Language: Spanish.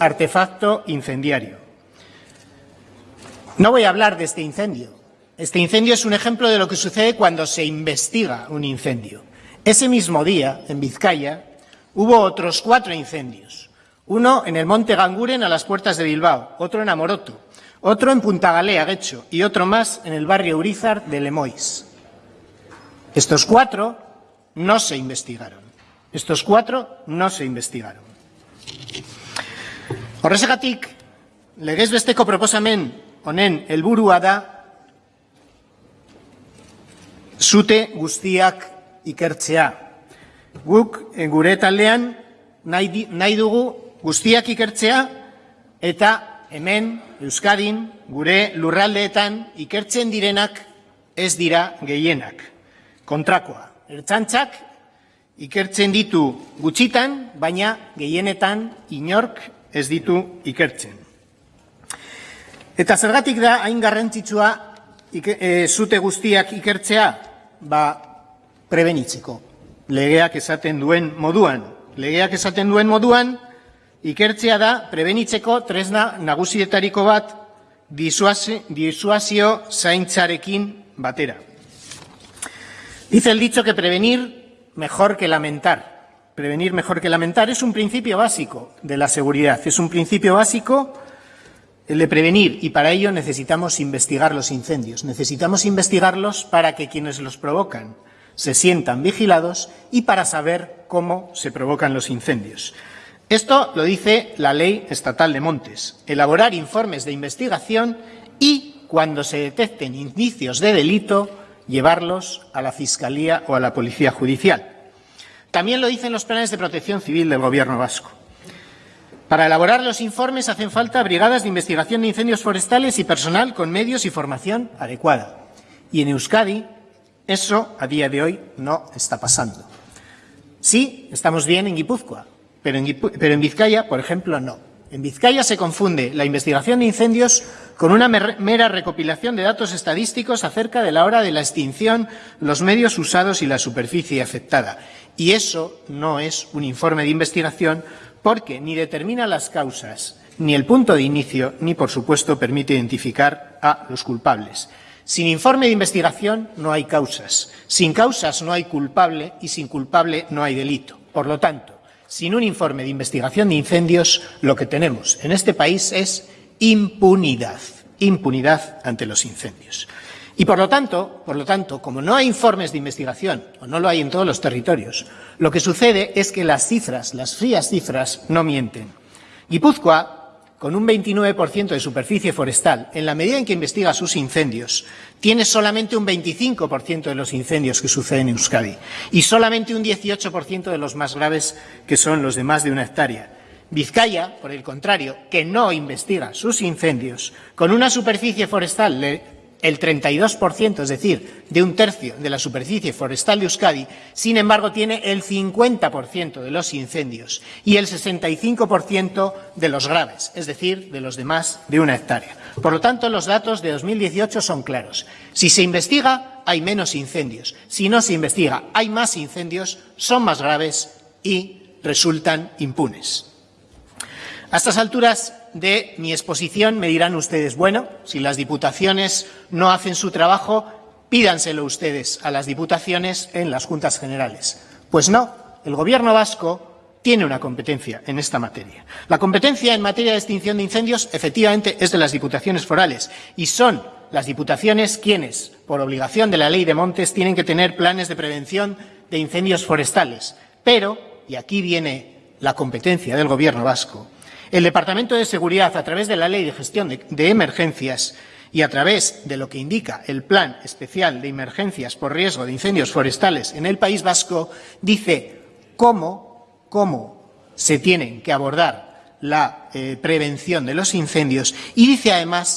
artefacto incendiario. No voy a hablar de este incendio. Este incendio es un ejemplo de lo que sucede cuando se investiga un incendio. Ese mismo día, en Vizcaya, hubo otros cuatro incendios. Uno en el Monte Ganguren, a las puertas de Bilbao, otro en Amoroto, otro en Punta Galea, Guecho, y otro más en el barrio Urizar de Lemois. Estos cuatro no se investigaron. Estos cuatro no se investigaron. Horrexegatik, legez besteko proposamen honen helburua da zute guztiak ikertzea. Guk eh, gure taldean nahi, nahi dugu guztiak ikertzea eta hemen Euskadin gure lurraldeetan ikertzen direnak ez dira gehienak. Kontrakoa, ertzantzak ikertzen ditu gutxitan, baina gehienetan inork ez ditu ikertzen. Eta zergatik da hain garrantzitsua e, zute guztiak ikertzea, ba, prebenitzeko. Legeak esaten duen moduan. Legeak esaten duen moduan, ikertzea da prebenitzeko tresna nagusietariko bat disuazio zaintzarekin batera. Dice el dicho que prevenir mejor que lamentar. Prevenir mejor que lamentar es un principio básico de la seguridad, es un principio básico el de prevenir y para ello necesitamos investigar los incendios. Necesitamos investigarlos para que quienes los provocan se sientan vigilados y para saber cómo se provocan los incendios. Esto lo dice la Ley Estatal de Montes. Elaborar informes de investigación y, cuando se detecten indicios de delito, llevarlos a la Fiscalía o a la Policía Judicial. También lo dicen los planes de protección civil del Gobierno vasco. Para elaborar los informes hacen falta brigadas de investigación de incendios forestales y personal con medios y formación adecuada. Y en Euskadi eso a día de hoy no está pasando. Sí, estamos bien en Guipúzcoa, pero en, pero en Vizcaya, por ejemplo, no. En Vizcaya se confunde la investigación de incendios con una mera recopilación de datos estadísticos acerca de la hora de la extinción, los medios usados y la superficie afectada. Y eso no es un informe de investigación porque ni determina las causas, ni el punto de inicio, ni, por supuesto, permite identificar a los culpables. Sin informe de investigación no hay causas. Sin causas no hay culpable y sin culpable no hay delito. Por lo tanto, sin un informe de investigación de incendios, lo que tenemos en este país es impunidad, impunidad ante los incendios. Y por lo tanto, por lo tanto, como no hay informes de investigación, o no lo hay en todos los territorios, lo que sucede es que las cifras, las frías cifras, no mienten. Guipúzcoa, con un 29% de superficie forestal, en la medida en que investiga sus incendios, tiene solamente un 25% de los incendios que suceden en Euskadi y solamente un 18% de los más graves, que son los de más de una hectárea. Vizcaya, por el contrario, que no investiga sus incendios, con una superficie forestal el 32%, es decir, de un tercio de la superficie forestal de Euskadi, sin embargo, tiene el 50% de los incendios y el 65% de los graves, es decir, de los de más de una hectárea. Por lo tanto, los datos de 2018 son claros. Si se investiga, hay menos incendios. Si no se investiga, hay más incendios, son más graves y resultan impunes. A estas alturas de mi exposición me dirán ustedes, bueno, si las diputaciones no hacen su trabajo, pídanselo ustedes a las diputaciones en las juntas generales. Pues no, el Gobierno vasco tiene una competencia en esta materia. La competencia en materia de extinción de incendios efectivamente es de las diputaciones forales y son las diputaciones quienes, por obligación de la ley de montes, tienen que tener planes de prevención de incendios forestales. Pero, y aquí viene la competencia del Gobierno vasco, el Departamento de Seguridad, a través de la Ley de Gestión de, Emergencias y a través de lo que indica el Plan Especial de Emergencias por Riesgo de Incendios Forestales en el País Vasco, dice cómo, cómo se tienen que abordar la eh, prevención de los incendios y dice además